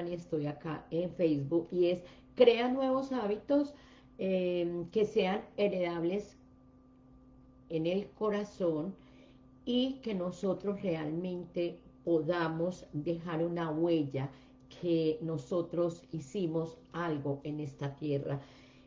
Tania, estoy acá en Facebook, y es crea nuevos hábitos eh, que sean heredables en el corazón y que nosotros realmente podamos dejar una huella que nosotros hicimos algo en esta tierra.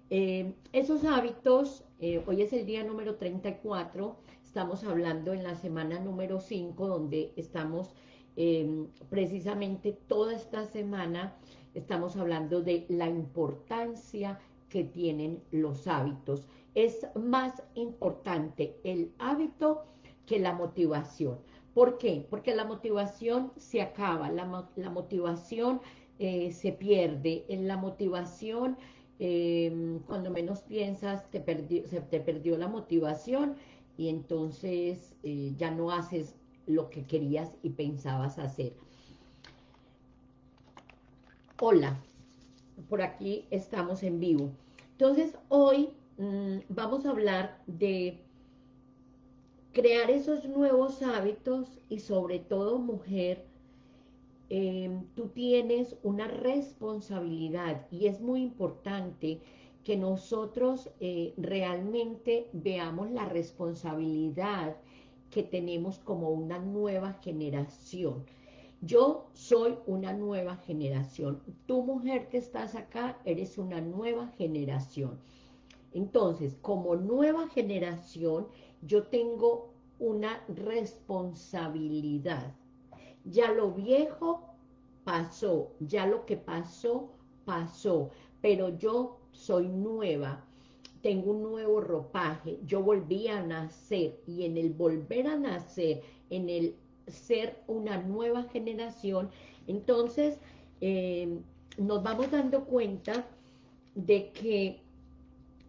Eh, esos hábitos, eh, hoy es el día número 34, estamos hablando en la semana número 5, donde estamos eh, precisamente toda esta semana, estamos hablando de la importancia que tienen los hábitos. Es más importante el hábito que la motivación. ¿Por qué? Porque la motivación se acaba, la, motivación eh, se pierde, en la motivación, em, cuando menos piensas, te se te perdió la motivación y entonces eh, ya no haces lo que querías y pensabas hacer. Hola, por aquí estamos en vivo. Entonces, hoy mm, vamos a hablar de crear esos nuevos hábitos y sobre todo, mujer, em, tú tienes una responsabilidad y es muy importante que nosotros eh, realmente veamos la responsabilidad que tenemos como una nueva generación. Yo soy una nueva generación. Tu mujer que estás acá, eres una nueva generación. Entonces, como nueva generación, yo tengo una responsabilidad. Ya lo viejo pasó, ya lo que pasó, pasó, pero yo soy nueva, tengo un nuevo ropaje, yo volví a nacer y en el volver a nacer, en el ser una nueva generación, entonces eh, nos vamos dando cuenta de que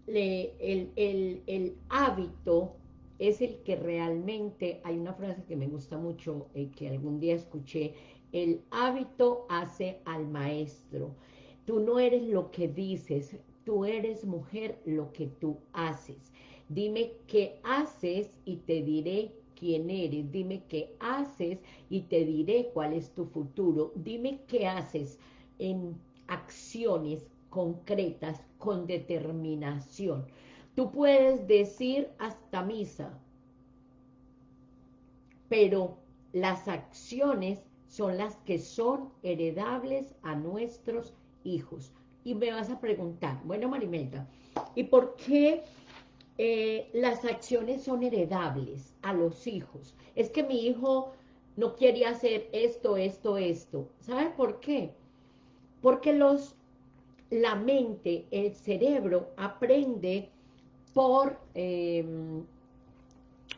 el, el, hábito es el que realmente, hay una frase que me gusta mucho, eh, que algún día escuché, el hábito hace al maestro. Tú no eres lo que dices, tú eres mujer lo que tú haces. Dime qué haces y te diré quién eres. Dime qué haces y te diré cuál es tu futuro. Dime qué haces en acciones concretas, con determinación. Tú puedes decir hasta misa, pero las acciones son las que son heredables a nuestros hijos. Y me vas a preguntar, bueno Marimelda, ¿y por qué eh, las acciones son heredables a los hijos? Es que mi hijo no quiere hacer esto, esto, esto. ¿Sabe por qué? Porque los la mente, el cerebro, aprende por em,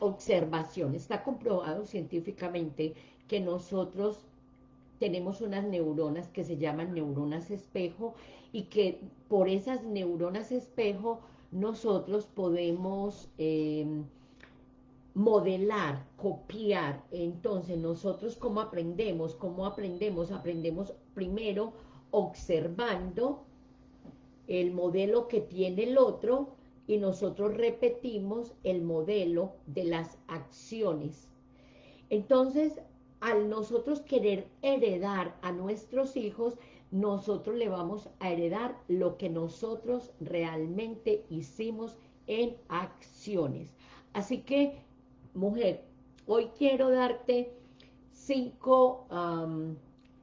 observación. Está comprobado científicamente que nosotros tenemos unas neuronas que se llaman neuronas espejo y que por esas neuronas espejo nosotros podemos em, modelar, copiar. Entonces, nosotros cómo aprendemos, cómo aprendemos, aprendemos primero observando el modelo que tiene el otro y nosotros repetimos el modelo de las acciones. Entonces, al nosotros querer heredar a nuestros hijos, nosotros le vamos a heredar lo que nosotros realmente hicimos en acciones. Así que, mujer, hoy quiero darte cinco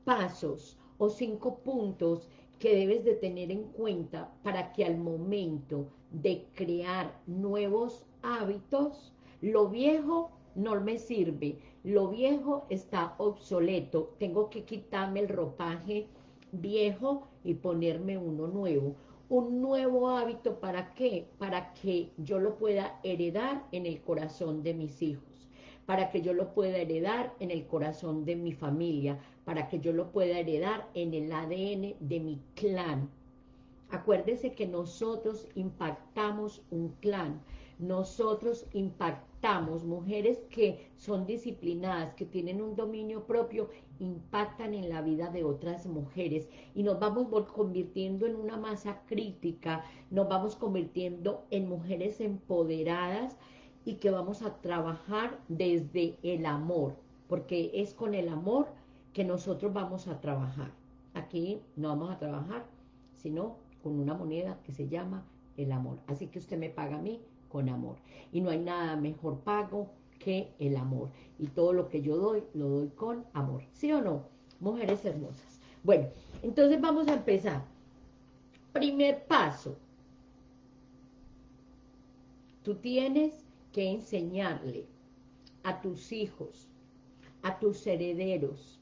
pasos o cinco puntos que debes de tener en cuenta para que al momento de crear nuevos hábitos, lo viejo no me sirve, lo viejo está obsoleto, tengo que quitarme el ropaje viejo y ponerme uno nuevo. Un nuevo hábito, ¿para qué? Para que yo lo pueda heredar en el corazón de mis hijos para que yo lo pueda heredar en el corazón de mi familia, para que yo lo pueda heredar en el ADN de mi clan. Acuérdese que nosotros impactamos un clan, nosotros impactamos mujeres que son disciplinadas, que tienen un dominio propio, impactan en la vida de otras mujeres y nos vamos convirtiendo en una masa crítica, nos vamos convirtiendo en mujeres empoderadas y que vamos a trabajar desde el amor, porque es con el amor que nosotros vamos a trabajar. aquí no vamos a trabajar, sino con una moneda que se llama el amor. Así que usted me paga a mí con amor. Y no hay nada mejor pago que el amor. Y todo lo que yo doy, lo doy con amor. ¿Sí o no? Mujeres hermosas. Bueno, entonces vamos a empezar. Primer paso. Tú tienes que enseñarle a tus hijos, a tus herederos,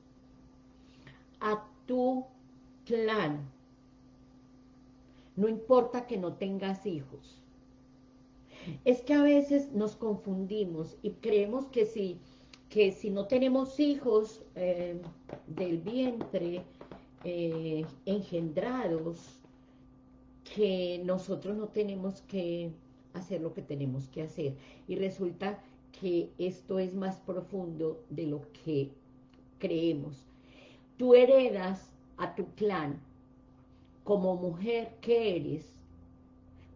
a tu clan. No importa que no tengas hijos. Es que a veces nos confundimos y creemos que si, que si no tenemos hijos eh, del vientre eh, engendrados, que nosotros no tenemos que hacer lo que tenemos que hacer. Y resulta que esto es más profundo de lo que creemos. Tú heredas a tu clan como mujer que eres,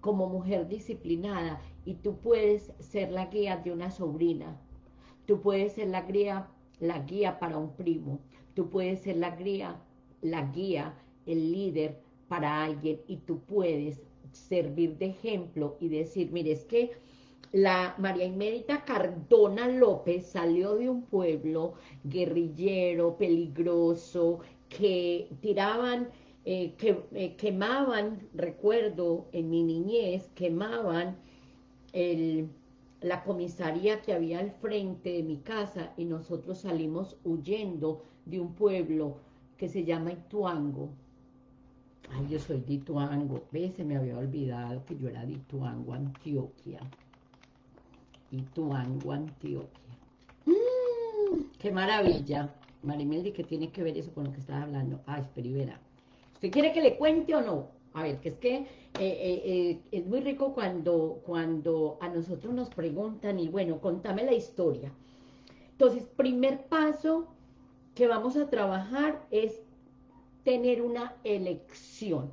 como mujer disciplinada, y tú puedes ser la guía de una sobrina, tú puedes ser la guía, la guía para un primo, tú puedes ser la guía, la guía, el líder para alguien, y tú puedes servir de ejemplo y decir, mire, es que la María Inmérita Cardona López salió de un pueblo guerrillero, peligroso, que tiraban, eh, que eh, quemaban, recuerdo en mi niñez, quemaban el, la comisaría que había al frente de mi casa y nosotros salimos huyendo de un pueblo que se llama Ituango, Ay, yo soy de Ituango. ¿Ves? Se me había olvidado que yo era de Ituango, Antioquia. Ituango, Antioquia. ¡Mmm! ¡Qué maravilla! Marimeldi, ¿qué tiene que ver eso con lo que estaba hablando? Ah, espera y verá. ¿Usted quiere que le cuente o no? A ver, que es que eh, eh, eh, es muy rico cuando, cuando a nosotros nos preguntan, y bueno, contame la historia. Entonces, primer paso que vamos a trabajar es tener una elección.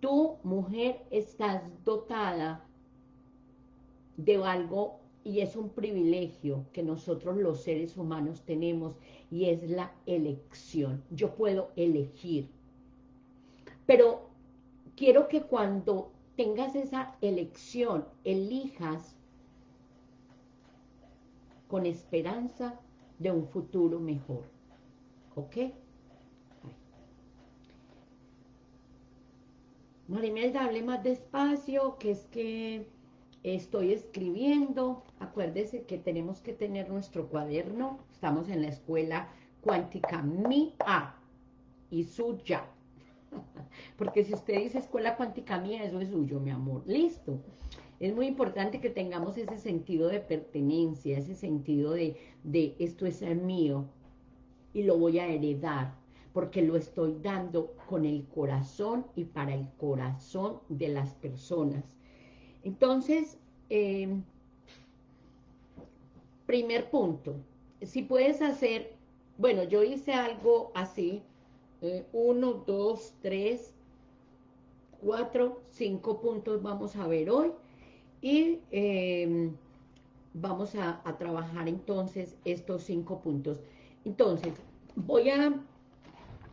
Tu mujer, estás dotada de algo y es un privilegio que nosotros los seres humanos tenemos y es la elección. Yo puedo elegir. Pero quiero que cuando tengas esa elección, elijas con esperanza de un futuro mejor. ¿Ok? Marimelda, hable más despacio, que es que estoy escribiendo. Acuérdese que tenemos que tener nuestro cuaderno. Estamos en la escuela cuántica mía y suya. Porque si usted dice escuela cuántica mía, eso es suyo, mi amor. Listo. Es muy importante que tengamos ese sentido de pertenencia, ese sentido de, de esto es el mío y lo voy a heredar porque lo estoy dando con el corazón y para el corazón de las personas. Entonces, em, primer punto, si puedes hacer, bueno, yo hice algo así, eh, uno, dos, tres, cuatro, cinco puntos vamos a ver hoy, y em, vamos a trabajar entonces estos cinco puntos. Entonces, voy a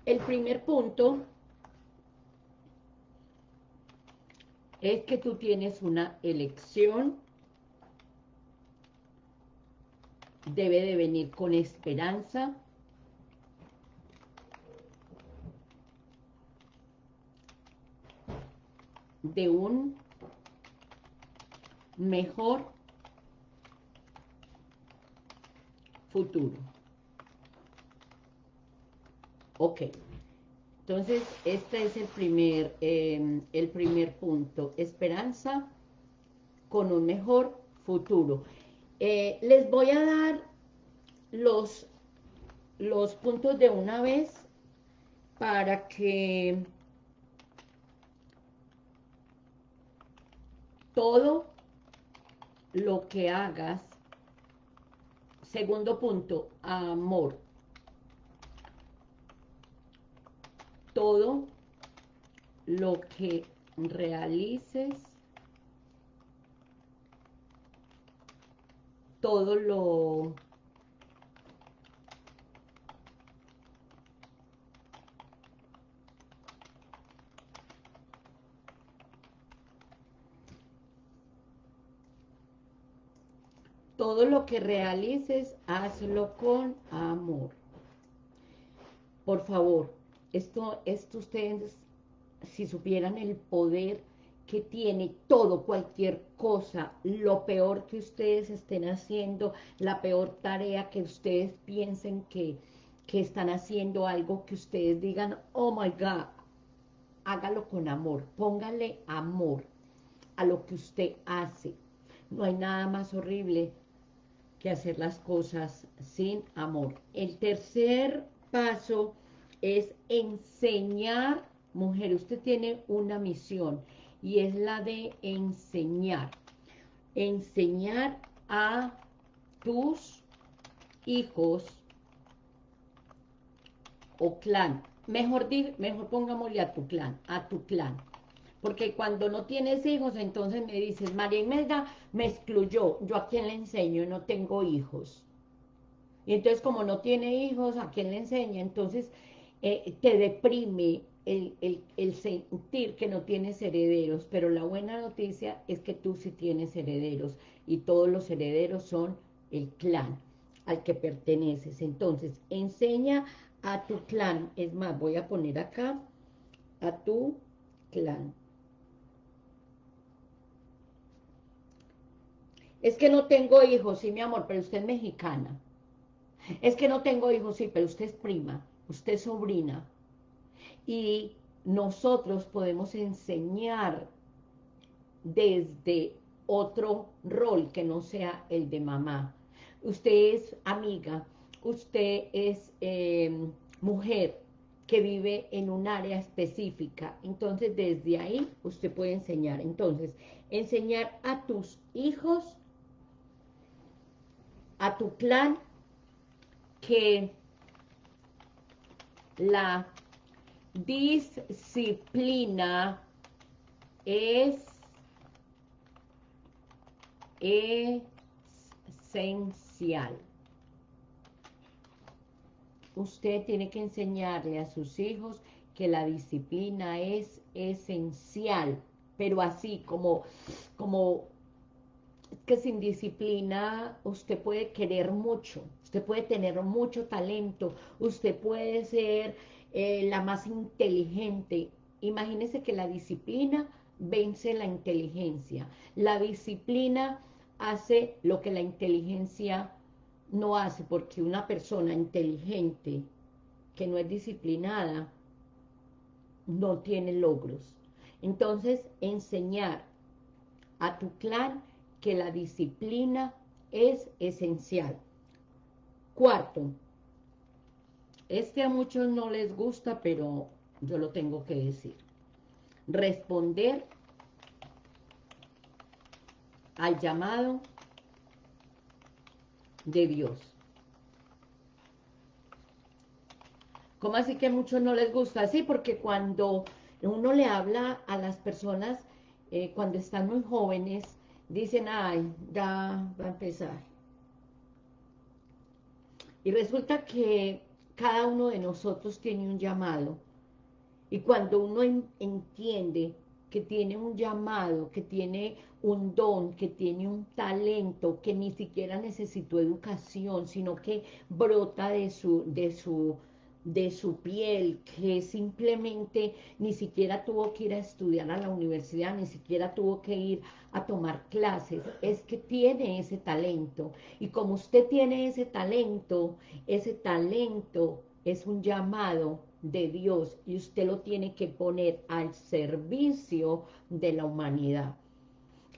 el primer punto es que tú tienes una elección, debe de venir con esperanza, de un mejor futuro. Ok. Entonces, este es el primer, em, el primer punto. Esperanza con un mejor futuro. Eh, les voy a dar los, los puntos de una vez para que todo lo que hagas, segundo punto, amor. todo lo que realices, todo lo todo lo que realices, hazlo con amor. Por favor, esto, esto ustedes, si supieran el poder que tiene todo, cualquier cosa, lo peor que ustedes estén haciendo, la peor tarea que ustedes piensen que, que están haciendo, algo que ustedes digan, oh my God, hágalo con amor, póngale amor a lo que usted hace. No hay nada más horrible que hacer las cosas sin amor. El tercer paso es enseñar, mujer, usted tiene una misión y es la de enseñar. Enseñar a tus hijos o clan. Mejor, mejor pongámosle a tu clan, a tu clan. Porque cuando no tienes hijos, entonces me dices, María Imelda me excluyó. ¿Yo a quién le enseño? No tengo hijos. Y entonces como no tiene hijos, ¿a quién le enseña? Entonces eh, te deprime el, el, sentir que no tienes herederos. Pero la buena noticia es que tú sí tienes herederos. Y todos los herederos son el clan al que perteneces. Entonces, enseña a tu clan. Es más, voy a poner acá a tu clan. Es que no tengo hijos, sí, mi amor, pero usted es mexicana. Es que no tengo hijos, sí, pero usted es prima, usted es sobrina. Y nosotros podemos enseñar desde otro rol que no sea el de mamá. Usted es amiga, usted es eh, mujer que vive en un área específica. Entonces, desde ahí usted puede enseñar. Entonces, enseñar a tus hijos a tu clan que la disciplina es esencial. Usted tiene que enseñarle a sus hijos que la disciplina es esencial, pero así como, como que sin disciplina usted puede querer mucho, usted puede tener mucho talento, usted puede ser eh, la más inteligente. Imagínese que la disciplina vence la inteligencia. La disciplina hace lo que la inteligencia no hace, porque una persona inteligente que no es disciplinada no tiene logros. Entonces, enseñar a tu clan que la disciplina es esencial. Cuarto, este a muchos no les gusta, pero yo lo tengo que decir. Responder al llamado de Dios. ¿Cómo así que a muchos no les gusta? Sí, porque cuando uno le habla a las personas, eh, cuando están muy jóvenes, dicen, ay, ya va a empezar. Y resulta que cada uno de nosotros tiene un llamado. Y cuando uno entiende que tiene un llamado, que tiene un don, que tiene un talento, que ni siquiera necesitó educación, sino que brota de su, de su de su piel, que simplemente ni siquiera tuvo que ir a estudiar a la universidad, ni siquiera tuvo que ir a tomar clases, es que tiene ese talento. Y como usted tiene ese talento, ese talento es un llamado de Dios y usted lo tiene que poner al servicio de la humanidad.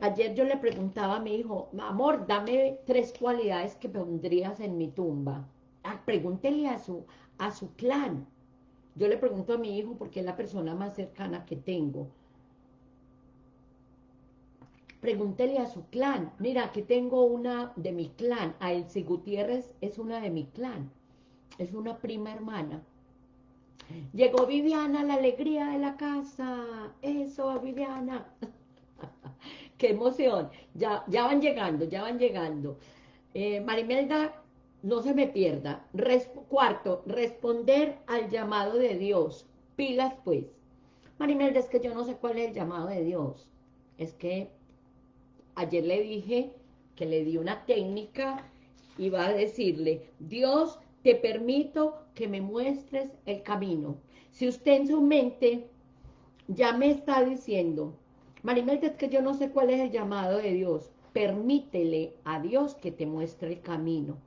Ayer yo le preguntaba a mi hijo, amor, dame tres cualidades que pondrías en mi tumba. Ah, pregúntele a su, a su clan. Yo le pregunto a mi hijo porque es la persona más cercana que tengo. Pregúntele a su clan. Mira, aquí tengo una de mi clan. A Elsie Gutiérrez es una de mi clan. Es una prima hermana. Llegó Viviana, la alegría de la casa. Eso, Viviana. Qué emoción. Ya, ya van llegando, ya van llegando. Eh, Marimelda no se me pierda. cuarto, responder al llamado de Dios. Pilas pues. Marimelda, es que yo no sé cuál es el llamado de Dios. Es que ayer le dije que le di una técnica y va a decirle, Dios, te permito que me muestres el camino. Si usted en su mente ya me está diciendo, Marimelda, es que yo no sé cuál es el llamado de Dios, permítele a Dios que te muestre el camino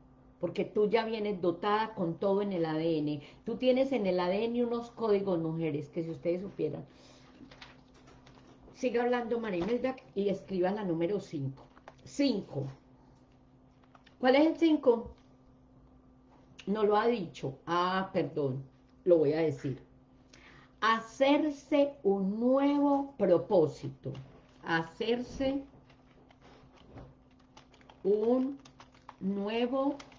porque tú ya vienes dotada con todo en el ADN. Tú tienes en el ADN unos códigos, mujeres, que si ustedes supieran. Siga hablando Marimelda y escriba la número 5. 5. ¿Cuál es el 5? No lo ha dicho. Ah, perdón, lo voy a decir. Hacerse un nuevo propósito. Hacerse un nuevo propósito.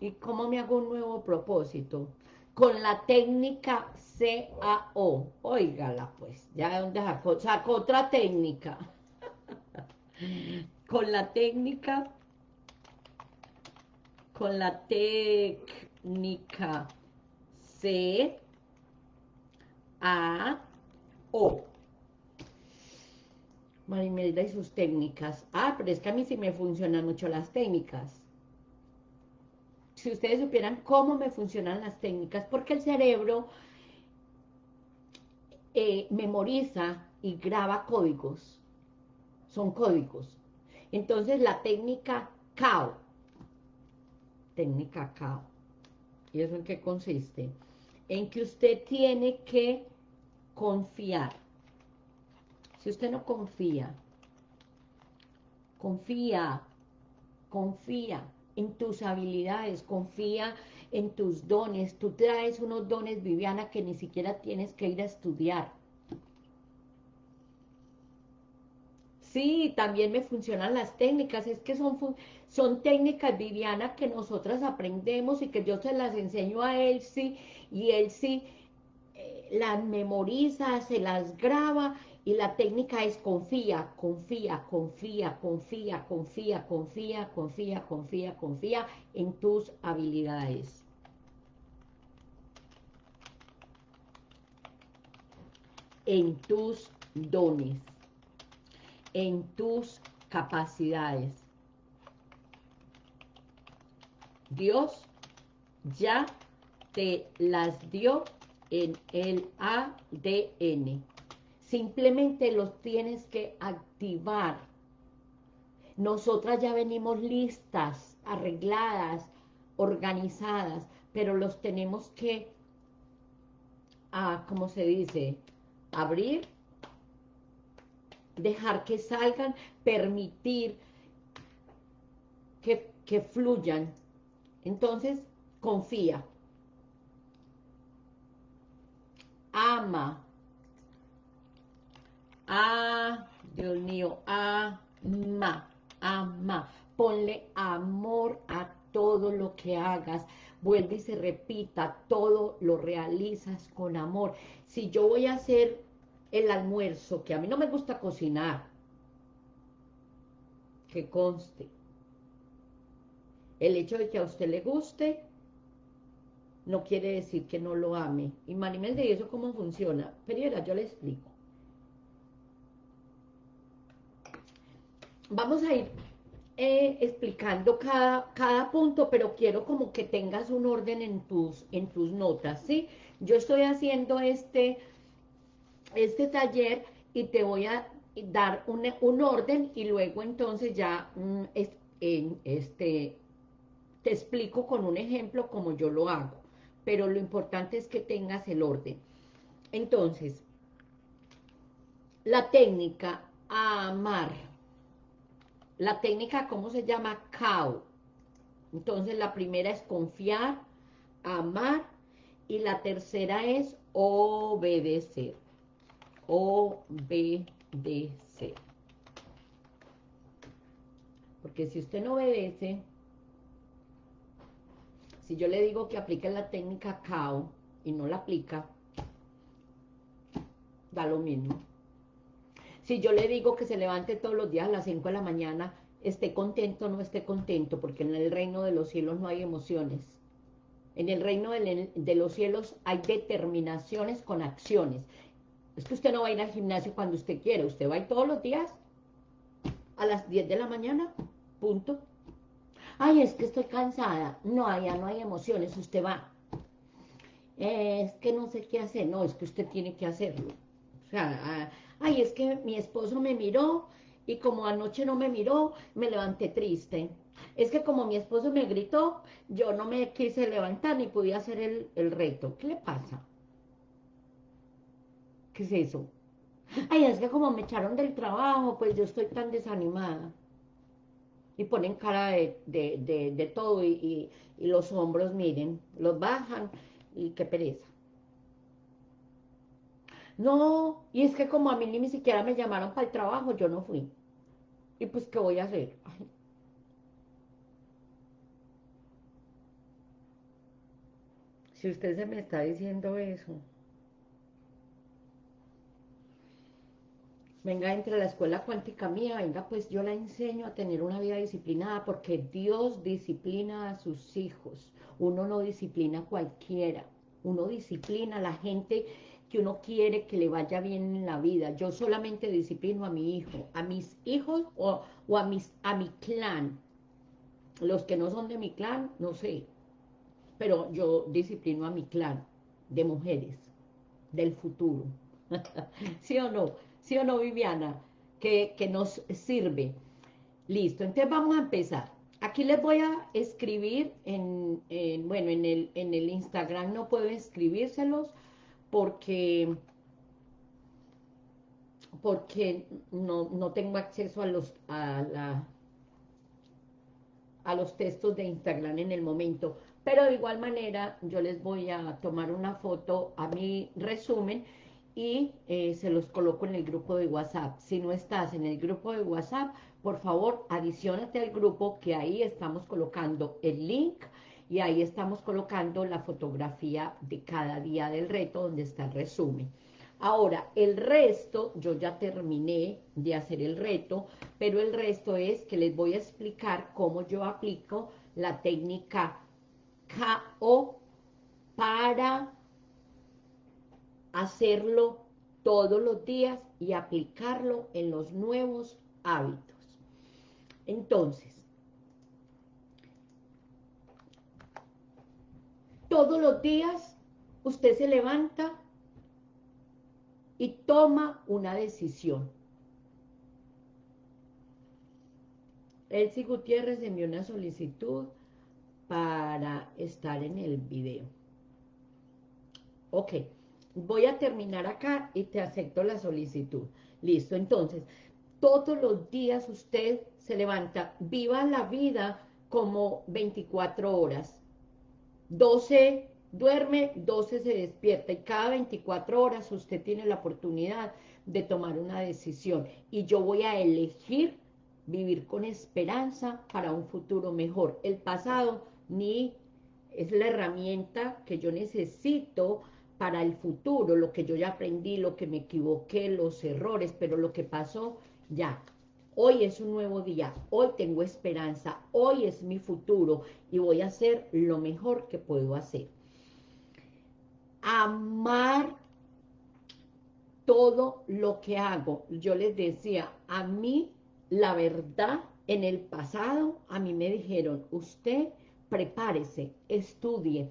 ¿Y cómo me hago un nuevo propósito? Con la técnica CAO. Óigala pues, ya donde sacó, sacó otra técnica. con la técnica, con la técnica CAO. Marimelda y sus técnicas. Ah, pero es que a mí sí me funcionan mucho las técnicas. Si ustedes supieran cómo me funcionan las técnicas, porque el cerebro eh, memoriza y graba códigos. Son códigos. Entonces la técnica CAO. Técnica CAO. ¿Y eso en qué consiste? En que usted tiene que confiar si usted no confía, confía, confía en tus habilidades, confía en tus dones. Tú traes unos dones, Viviana, que ni siquiera tienes que ir a estudiar. Sí, también me funcionan las técnicas, es que son, son técnicas, Viviana, que nosotras aprendemos y que yo se las enseño a sí, y sí eh, las memoriza, se las graba y la técnica es confía, confía, confía, confía, confía, confía, confía, confía, confía en tus habilidades. En tus dones, en tus capacidades. Dios ya te las dio en el ADN simplemente los tienes que activar. Nosotras ya venimos listas, arregladas, organizadas, pero los tenemos que, ah, ¿cómo se dice? Abrir, dejar que salgan, permitir que, que fluyan. Entonces, confía. Ama Ah, Dios mío, ama, ama. Ponle amor a todo lo que hagas. Vuelve y se repita, todo lo realizas con amor. Si yo voy a hacer el almuerzo, que a mí no me gusta cocinar, que conste. El hecho de que a usted le guste, no quiere decir que no lo ame. ¿y eso cómo funciona? Pero yo le explico. Vamos a ir eh, explicando cada, cada punto, pero quiero como que tengas un orden en tus, en tus notas, ¿sí? Yo estoy haciendo este, este taller y te voy a dar un, un orden y luego entonces ya mm, en este, te explico con un ejemplo como yo lo hago, pero lo importante es que tengas el orden. Entonces, la técnica amar la técnica, ¿cómo se llama? CAO. Entonces, la primera es confiar, amar, y la tercera es obedecer. Obedecer. Porque si usted no obedece, si yo le digo que aplique la técnica CAO y no la aplica, da lo mismo. Si yo le digo que se levante todos los días a las 5 de la mañana, esté contento o no esté contento, porque en el reino de los cielos no hay emociones. En el reino de los cielos hay determinaciones con acciones. Es que usted no va a ir al gimnasio cuando usted quiere, usted va a ir todos los días a las 10 de la mañana, punto. Ay, es que estoy cansada. No, allá no hay emociones, usted va. Es que no sé qué hacer. No, es que usted tiene que hacerlo. O sea, ay, es que mi esposo me miró y como anoche no me miró, me levanté triste. Es que como mi esposo me gritó, yo no me quise levantar ni podía hacer el, el reto. ¿Qué le pasa? ¿Qué es eso? Ay, es que como me echaron del trabajo, pues yo estoy tan desanimada. Y ponen cara de, todo y, y, los hombros, miren, los bajan y qué pereza. No, y es que como a mí ni siquiera me llamaron para el trabajo, yo no fui. Y pues, ¿qué voy a hacer? Si usted se me está diciendo eso. Venga, entre la escuela cuántica mía, venga, pues yo la enseño a tener una vida disciplinada, porque Dios disciplina a sus hijos. Uno no disciplina a cualquiera. Uno disciplina a la gente que uno quiere que le vaya bien en la vida. Yo solamente disciplino a mi hijo, a mis hijos o, a, mis, a mi clan. Los que no son de mi clan, no sé. Pero yo disciplino a mi clan de mujeres del futuro. ¿Sí o no? ¿Sí o no, Viviana? Que, nos sirve. Listo, entonces vamos a empezar. Aquí les voy a escribir en, bueno, en el, en el Instagram no puedo escribírselos, porque porque no, tengo acceso a los a, la, a los textos de Instagram en el momento, pero de igual manera yo les voy a tomar una foto a mi resumen y eh, se los coloco en el grupo de WhatsApp. Si no estás en el grupo de WhatsApp, por favor, adicionate al grupo que ahí estamos colocando el link y ahí estamos colocando la fotografía de cada día del reto donde está el resumen. Ahora, el resto, yo ya terminé de hacer el reto, pero el resto es que les voy a explicar cómo yo aplico la técnica KO para hacerlo todos los días y aplicarlo en los nuevos hábitos. Entonces, Todos los días usted se levanta y toma una decisión. Elsie Gutiérrez envió una solicitud para estar en el video. Ok, voy a terminar acá y te acepto la solicitud. Listo, entonces, todos los días usted se levanta, viva la vida como 24 horas. 12 duerme, 12 se despierta y cada 24 horas usted tiene la oportunidad de tomar una decisión. Y yo voy a elegir vivir con esperanza para un futuro mejor. El pasado ni es la herramienta que yo necesito para el futuro, lo que yo ya aprendí, lo que me equivoqué, los errores, pero lo que pasó, ya, Hoy es un nuevo día, hoy tengo esperanza, hoy es mi futuro y voy a hacer lo mejor que puedo hacer. Amar todo lo que hago. Yo les decía, a mí la verdad en el pasado, a mí me dijeron, usted prepárese, estudie,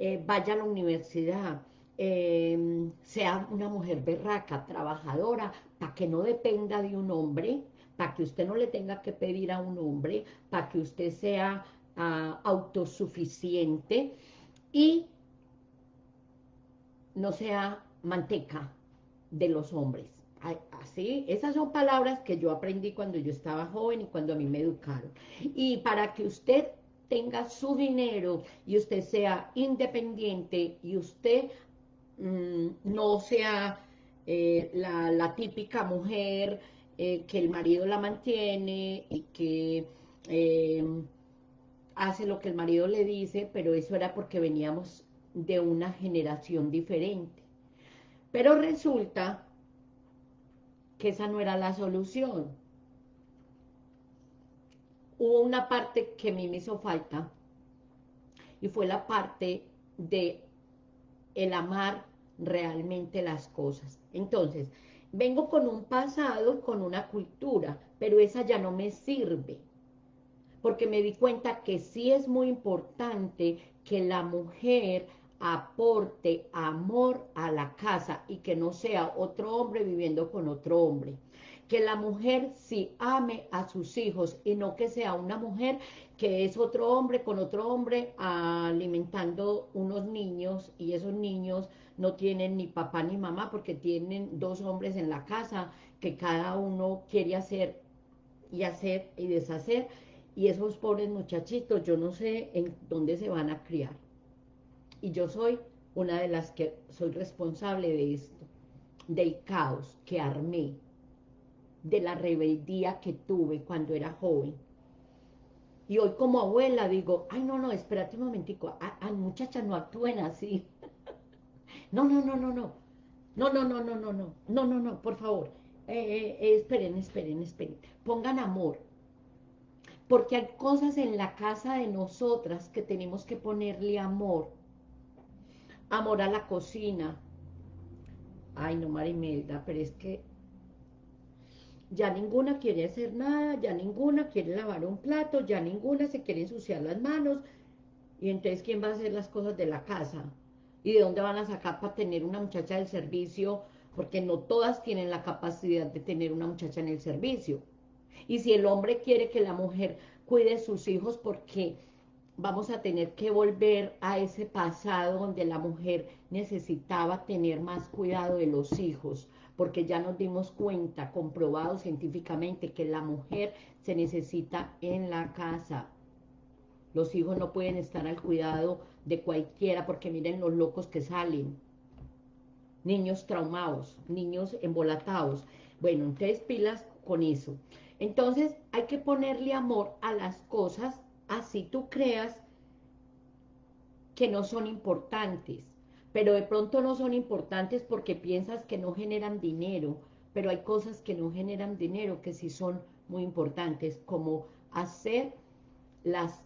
eh, vaya a la universidad, eh, sea una mujer berraca, trabajadora, para que no dependa de un hombre, para que usted no le tenga que pedir a un hombre, para que usted sea ah, autosuficiente y no sea manteca de los hombres. Así, esas son palabras que yo aprendí cuando yo estaba joven y cuando a mí me educaron. Y para que usted tenga su dinero y usted sea independiente y usted mm, no sea eh, la, la típica mujer eh, que el marido la mantiene y que eh, hace lo que el marido le dice, pero eso era porque veníamos de una generación diferente. Pero resulta que esa no era la solución. Hubo una parte que a mí me hizo falta, y fue la parte de el amar realmente las cosas. Entonces, vengo con un pasado, con una cultura, pero esa ya no me sirve, porque me di cuenta que sí es muy importante que la mujer aporte amor a la casa y que no sea otro hombre viviendo con otro hombre. Que la mujer sí ame a sus hijos y no que sea una mujer que es otro hombre con otro hombre alimentando unos niños y esos niños no tienen ni papá ni mamá porque tienen dos hombres en la casa que cada uno quiere hacer y hacer y deshacer y esos pobres muchachitos yo no sé en dónde se van a criar y yo soy una de las que soy responsable de esto, del caos que armé, de la rebeldía que tuve cuando era joven. Y hoy como abuela digo, ay no, no, espérate un momentico, ay muchachas no actúen así. No, no, no, no, no. No, no, no, no, no, no. No, no, no, por favor. Eh, eh, eh, esperen, esperen, esperen. Pongan amor. Porque hay cosas en la casa de nosotras que tenemos que ponerle amor. Amor a la cocina. Ay, no, Marimelda, pero es que ya ninguna quiere hacer nada, ya ninguna quiere lavar un plato, ya ninguna se quiere ensuciar las manos, y entonces ¿quién va a hacer las cosas de la casa? ¿Y de dónde van a sacar para tener una muchacha del servicio? Porque no todas tienen la capacidad de tener una muchacha en el servicio. Y si el hombre quiere que la mujer cuide sus hijos porque vamos a tener que volver a ese pasado donde la mujer necesitaba tener más cuidado de los hijos, porque ya nos dimos cuenta, comprobado científicamente, que la mujer se necesita en la casa. Los hijos no pueden estar al cuidado de cualquiera, porque miren los locos que salen. Niños traumados, niños embolatados. Bueno, entonces pilas con eso. Entonces hay que ponerle amor a las cosas así tú creas que no son importantes, pero de pronto no son importantes porque piensas que no generan dinero, pero hay cosas que no generan dinero que sí son muy importantes, como hacer las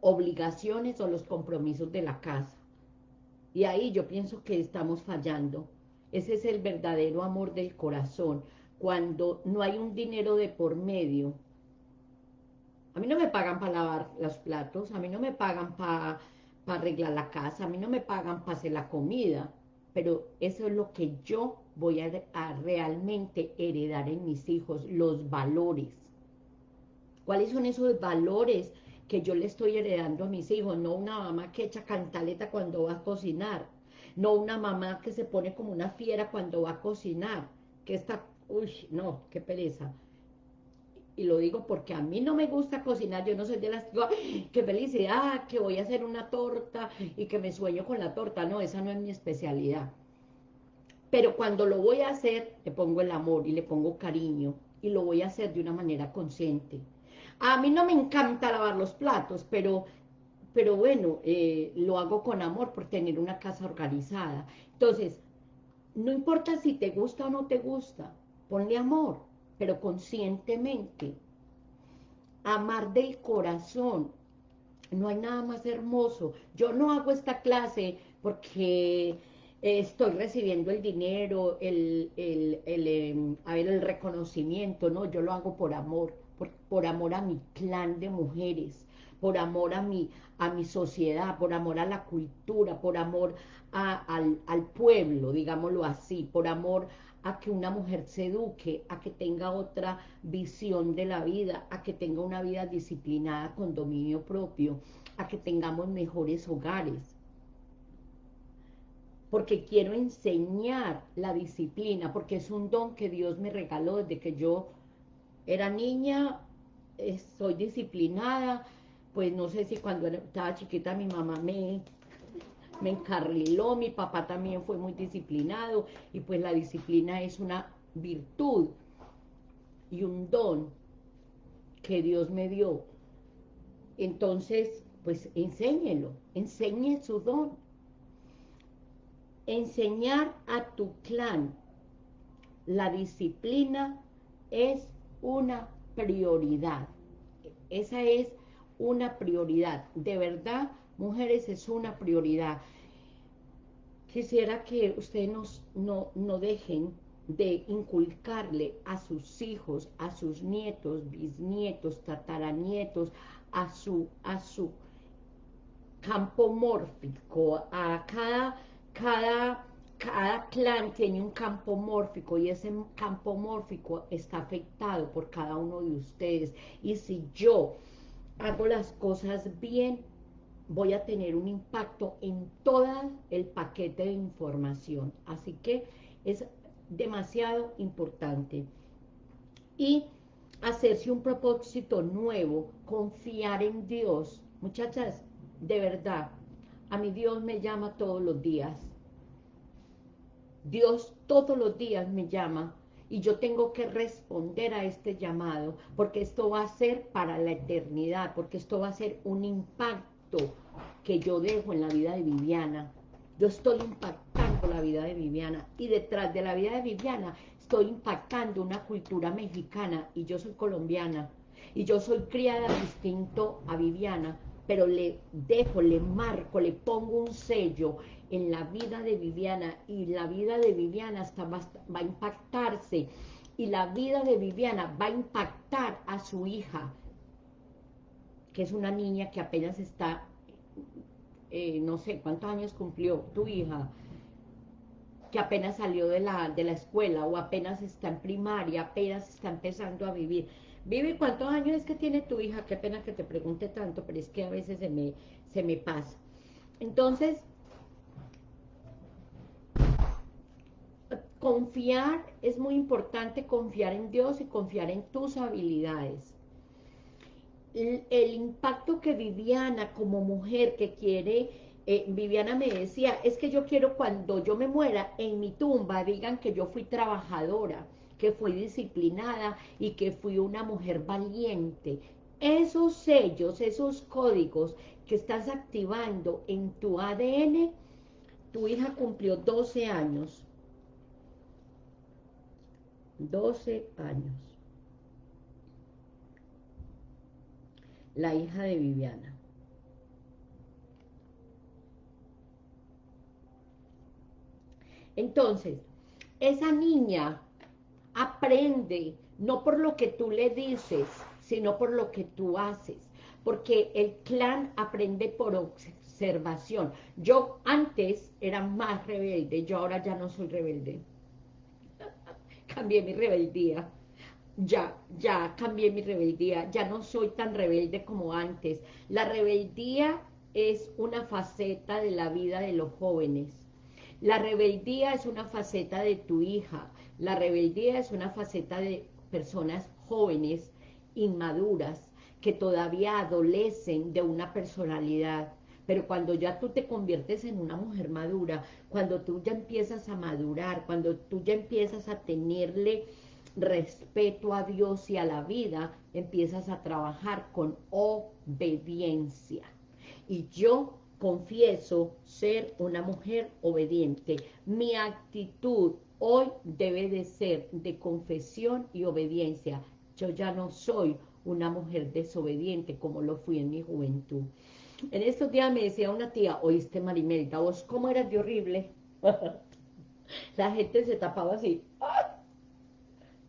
obligaciones o los compromisos de la casa. Y ahí yo pienso que estamos fallando. Ese es el verdadero amor del corazón. Cuando no hay un dinero de por medio, a mí no me pagan para lavar los platos, a mí no me pagan para arreglar la casa, a mí no me pagan para hacer la comida, pero eso es lo que yo voy a, realmente heredar en mis hijos, los valores. ¿Cuáles son esos valores que yo le estoy heredando a mis hijos? No una mamá que echa cantaleta cuando va a cocinar, no una mamá que se pone como una fiera cuando va a cocinar, que está, uy, no, qué pereza y lo digo porque a mí no me gusta cocinar, yo no soy de las qué felicidad, que voy a hacer una torta y que me sueño con la torta, no, esa no es mi especialidad. Pero cuando lo voy a hacer, le pongo el amor y le pongo cariño y lo voy a hacer de una manera consciente. A mí no me encanta lavar los platos, pero, pero bueno, eh, lo hago con amor por tener una casa organizada. Entonces, no importa si te gusta o no te gusta, ponle amor pero conscientemente. Amar del corazón. No hay nada más hermoso. Yo no hago esta clase porque estoy recibiendo el dinero, el, el, el, em, a ver, el reconocimiento, no, yo lo hago por amor, por, por, amor a mi clan de mujeres, por amor a mi, a mi sociedad, por amor a la cultura, por amor al, al pueblo, digámoslo así, por amor a que una mujer se eduque, a que tenga otra visión de la vida, a que tenga una vida disciplinada con dominio propio, a que tengamos mejores hogares. Porque quiero enseñar la disciplina, porque es un don que Dios me regaló desde que yo era niña, eh, soy disciplinada, pues no sé si cuando estaba chiquita mi mamá me me encarriló, mi papá también fue muy disciplinado y pues la disciplina es una virtud y un don que Dios me dio. Entonces, pues enséñelo, enseñe su don. Enseñar a tu clan la disciplina es una prioridad. Esa es una prioridad. De verdad, mujeres, es una prioridad. Quisiera que ustedes nos, no, no dejen de inculcarle a sus hijos, a sus nietos, bisnietos, tataranietos, a su, a su campo mórfico, a cada, cada, cada clan tiene un campo mórfico y ese campo mórfico está afectado por cada uno de ustedes. Y si yo hago las cosas bien, voy a tener un impacto en todo el paquete de información. Así que es demasiado importante. Y hacerse un propósito nuevo, confiar en Dios. Muchachas, de verdad, a mi Dios me llama todos los días. Dios todos los días me llama y yo tengo que responder a este llamado, porque esto va a ser para la eternidad, porque esto va a ser un impacto que yo dejo en la vida de Viviana. Yo estoy impactando la vida de Viviana y detrás de la vida de Viviana estoy impactando una cultura mexicana y yo soy colombiana y yo soy criada distinto a Viviana, pero le dejo, le marco, le pongo un sello en la vida de Viviana y la vida de Viviana hasta va, va a impactarse y la vida de Viviana va a impactar a su hija, que es una niña que apenas está, eh, no sé, ¿cuántos años cumplió tu hija? que apenas salió de la, de la escuela o apenas está en primaria, apenas está empezando a vivir. Vive, ¿cuántos años es que tiene tu hija? Qué pena que te pregunte tanto, pero es que a veces se me, se me pasa. Entonces, confiar, es muy importante confiar en Dios y confiar en tus habilidades. El, impacto que Viviana como mujer que quiere eh, Viviana me decía, es que yo quiero cuando yo me muera, en mi tumba digan que yo fui trabajadora, que fui disciplinada y que fui una mujer valiente. Esos sellos, esos códigos que estás activando en tu ADN, tu hija cumplió 12 años. 12 años. La hija de Viviana. Entonces, esa niña aprende no por lo que tú le dices, sino por lo que tú haces. Porque el clan aprende por observación. Yo antes era más rebelde, yo ahora ya no soy rebelde. Cambié mi rebeldía. Ya, ya cambié mi rebeldía. Ya no soy tan rebelde como antes. La rebeldía es una faceta de la vida de los jóvenes la rebeldía es una faceta de tu hija, la rebeldía es una faceta de personas jóvenes, inmaduras, que todavía adolecen de una personalidad, pero cuando ya tú te conviertes en una mujer madura, cuando tú ya empiezas a madurar, cuando tú ya empiezas a tenerle respeto a Dios y a la vida, empiezas a trabajar con obediencia. Y yo confieso ser una mujer obediente. Mi actitud hoy debe de ser de confesión y obediencia. Yo ya no soy una mujer desobediente como lo fui en mi juventud. En estos días me decía una tía, oíste Marimelda, vos cómo eras de horrible. La gente se tapaba así. ¡Ah!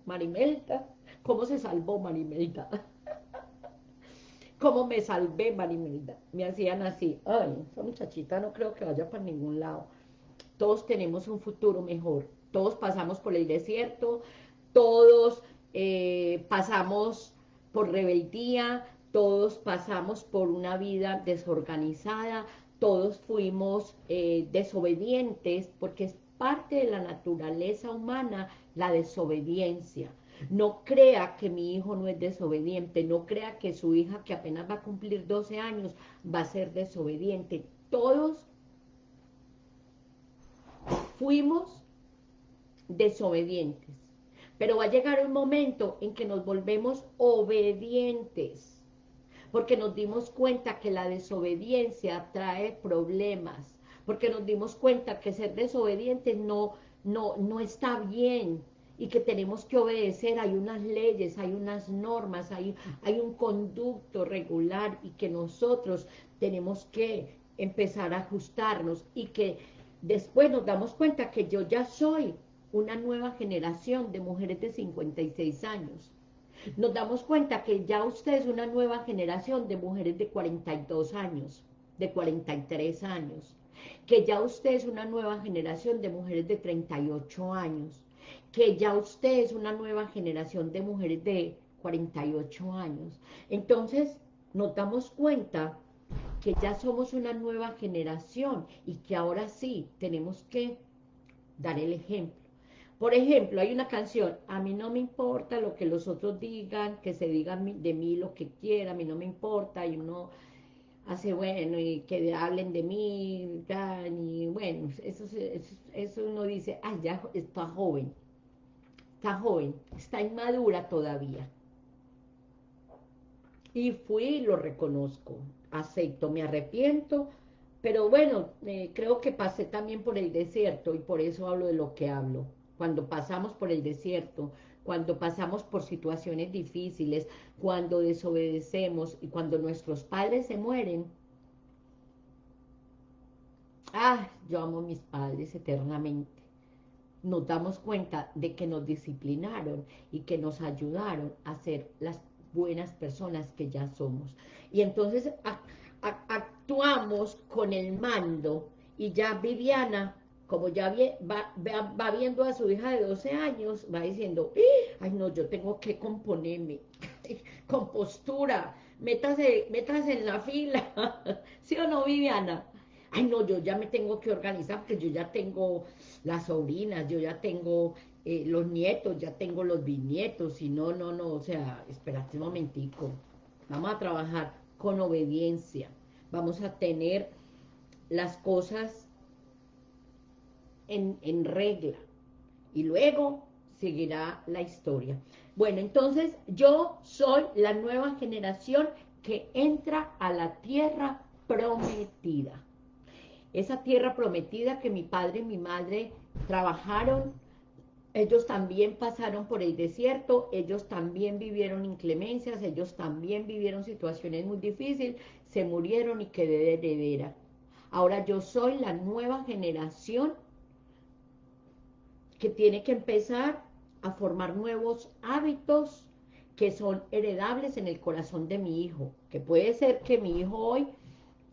Marimelda, ¿cómo se salvó Marimelda? ¿Cómo me salvé, Marimelda? Me hacían así, ay, esa muchachita no creo que vaya para ningún lado. Todos tenemos un futuro mejor, todos pasamos por el desierto, todos eh, pasamos por rebeldía, todos pasamos por una vida desorganizada, todos fuimos eh, desobedientes, porque es parte de la naturaleza humana la desobediencia. No crea que mi hijo no es desobediente, no crea que su hija que apenas va a cumplir 12 años va a ser desobediente. Todos fuimos desobedientes. Pero va a llegar un momento en que nos volvemos obedientes, porque nos dimos cuenta que la desobediencia trae problemas, porque nos dimos cuenta que ser desobediente no, no, no está bien, y que tenemos que obedecer, hay unas leyes, hay unas normas, hay, hay un conducto regular y que nosotros tenemos que empezar a ajustarnos y que después nos damos cuenta que yo ya soy una nueva generación de mujeres de 56 años. Nos damos cuenta que ya usted es una nueva generación de mujeres de 42 años, de 43 años, que ya usted es una nueva generación de mujeres de 38 años, que ya usted es una nueva generación de mujeres de 48 años. Entonces, nos damos cuenta que ya somos una nueva generación y que ahora sí tenemos que dar el ejemplo. Por ejemplo, hay una canción, a mí no me importa lo que los otros digan, que se digan de mí lo que quiera, a mí no me importa, y uno hace bueno, y que hablen de mí, y bueno, eso, eso, uno dice, ah, ya está joven, está joven, está inmadura todavía. Y fui lo reconozco, acepto, me arrepiento, pero bueno, eh, creo que pasé también por el desierto y por eso hablo de lo que hablo. Cuando pasamos por el desierto, cuando pasamos por situaciones difíciles, cuando desobedecemos y cuando nuestros padres se mueren. Ah, yo amo a mis padres eternamente nos damos cuenta de que nos disciplinaron y que nos ayudaron a ser las buenas personas que ya somos. Y entonces actuamos con el mando y ya Viviana, como ya va, va, viendo a su hija de 12 años, va diciendo, ay no, yo tengo que componerme, con postura, métase, métase en la fila, ¿sí o no Viviana? ay no, yo ya me tengo que organizar porque yo ya tengo las sobrinas, yo ya tengo eh, los nietos, ya tengo los bisnietos, y no, no, no, o sea, espérate un momentico, vamos a trabajar con obediencia, vamos a tener las cosas en, regla, y luego seguirá la historia. Bueno, entonces yo soy la nueva generación que entra a la tierra prometida. Esa tierra prometida que mi padre y mi madre trabajaron, ellos también pasaron por el desierto, ellos también vivieron inclemencias, ellos también vivieron situaciones muy difíciles, se murieron y quedé de heredera. Ahora yo soy la nueva generación que tiene que empezar a formar nuevos hábitos que son heredables en el corazón de mi hijo, que puede ser que mi hijo hoy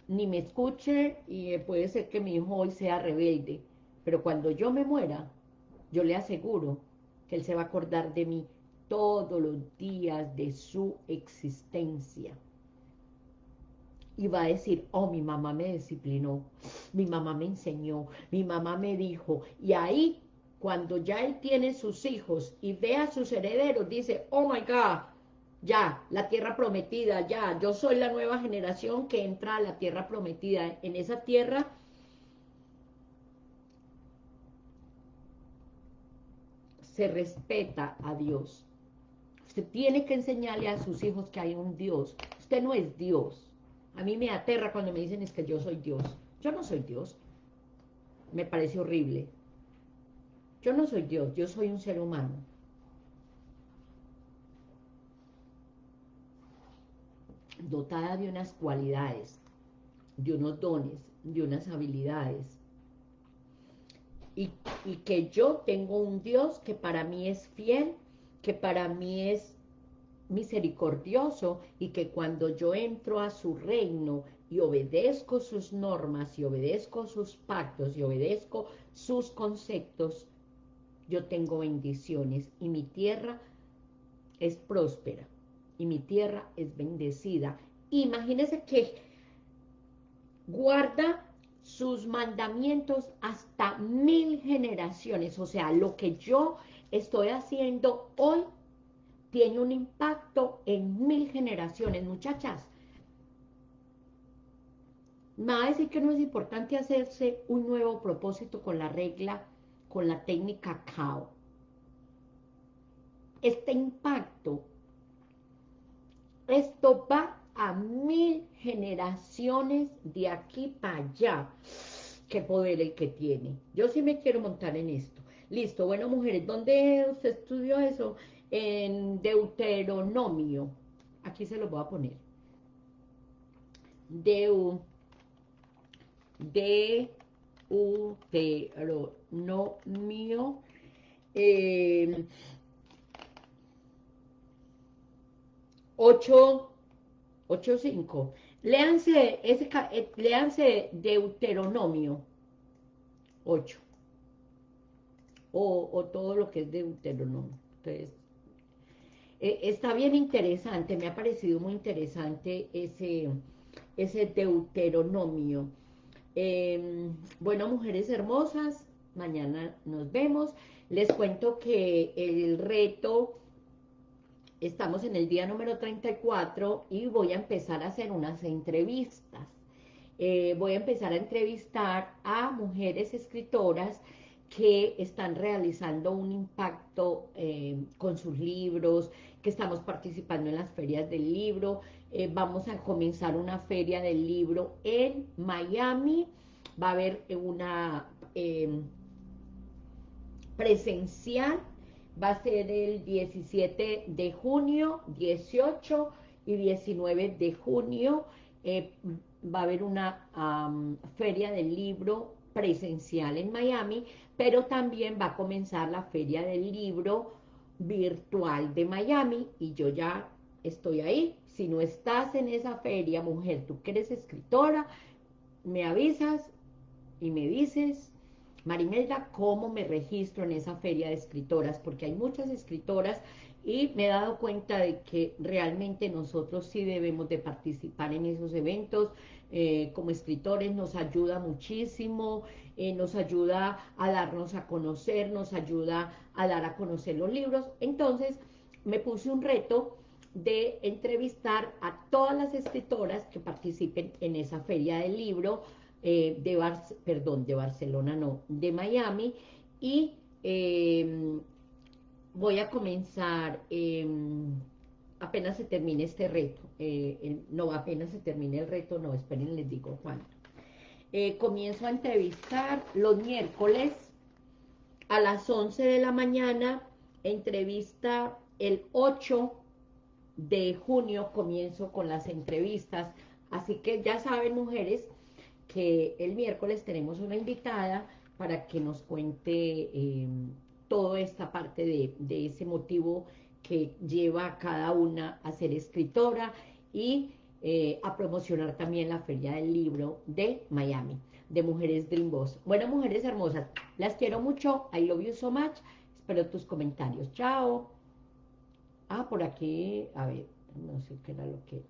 ni me escuche y puede ser que mi hijo hoy sea rebelde, pero cuando yo me muera, yo le aseguro que él se va a acordar de mí todos los días de su existencia. Y va a decir, oh, mi mamá me disciplinó, mi mamá me enseñó, mi mamá me dijo. Y ahí, cuando ya él tiene sus hijos y ve a sus herederos, dice, oh my God, ya, la tierra prometida, ya, yo soy la nueva generación que entra a la tierra prometida. En esa tierra se respeta a Dios. Usted tiene que enseñarle a sus hijos que hay un Dios. Usted no es Dios. A mí me aterra cuando me dicen es que yo soy Dios. Yo no soy Dios. Me parece horrible. Yo no soy Dios, yo soy un ser humano. dotada de unas cualidades, de unos dones, de unas habilidades. Y, y, que yo tengo un Dios que para mí es fiel, que para mí es misericordioso y que cuando yo entro a su reino y obedezco sus normas y obedezco sus pactos y obedezco sus conceptos, yo tengo bendiciones y mi tierra es próspera y mi tierra es bendecida. Imagínense que guarda sus mandamientos hasta mil generaciones. O sea, lo que yo estoy haciendo hoy tiene un impacto en mil generaciones, muchachas. Me va a decir que no es importante hacerse un nuevo propósito con la regla, con la técnica CAO. Este impacto esto va a mil generaciones de aquí para allá. Qué poder el que tiene. Yo sí me quiero montar en esto. Listo, bueno, mujeres, ¿dónde usted estudió eso? En Deuteronomio. Aquí se lo voy a poner. Deu, Deuteronomio. Eh, 8, 8, 5. Léanse, ese, léanse Deuteronomio 8. O, o, todo lo que es Deuteronomio. Entonces, eh, está bien interesante, me ha parecido muy interesante ese, ese Deuteronomio. Eh, bueno, mujeres hermosas, mañana nos vemos. Les cuento que el reto Estamos en el día número 34 y voy a empezar a hacer unas entrevistas. Eh, voy a empezar a entrevistar a mujeres escritoras que están realizando un impacto eh, con sus libros, que estamos participando en las ferias del libro. Eh, vamos a comenzar una feria del libro en Miami. Va a haber una presencial va a ser el 17 de junio, 18 y 19 de junio. Eh, va a haber una feria del libro presencial en Miami, pero también va a comenzar la feria del libro virtual de Miami y yo ya estoy ahí. Si no estás en esa feria, mujer, tú que eres escritora, me avisas y me dices Marimelda, ¿cómo me registro en esa feria de escritoras? Porque hay muchas escritoras y me he dado cuenta de que realmente nosotros sí debemos de participar en esos eventos, eh, como escritores nos ayuda muchísimo, eh, nos ayuda a darnos a conocer, nos ayuda a dar a conocer los libros, entonces me puse un reto de entrevistar a todas las escritoras que participen en esa feria del libro, eh, de, perdón, de Barcelona no, de Miami, y em, voy a comenzar, em, apenas se termine este reto, eh, no, apenas se termine el reto, no, esperen, les digo cuánto. Eh, comienzo a entrevistar los miércoles a las 11 de la mañana, entrevista el 8 de junio, comienzo con las entrevistas, así que ya saben, mujeres, que el miércoles tenemos una invitada para que nos cuente em, toda esta parte de, ese motivo que lleva a cada una a ser escritora y eh, a promocionar también la Feria del Libro de Miami, de Mujeres Dream Boss. Bueno, mujeres hermosas, las quiero mucho, I love you so much, espero tus comentarios, chao. Ah, por aquí, a ver, no sé qué era lo que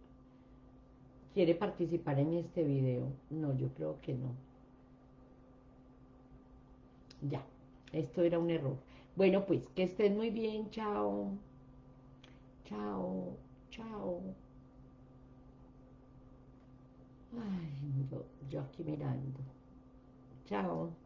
quiere participar en este video. No, yo creo que no. Ya, esto era un error. Bueno, pues, que estén muy bien, chao. Chao, chao. Ay, yo, yo aquí mirando. Chao.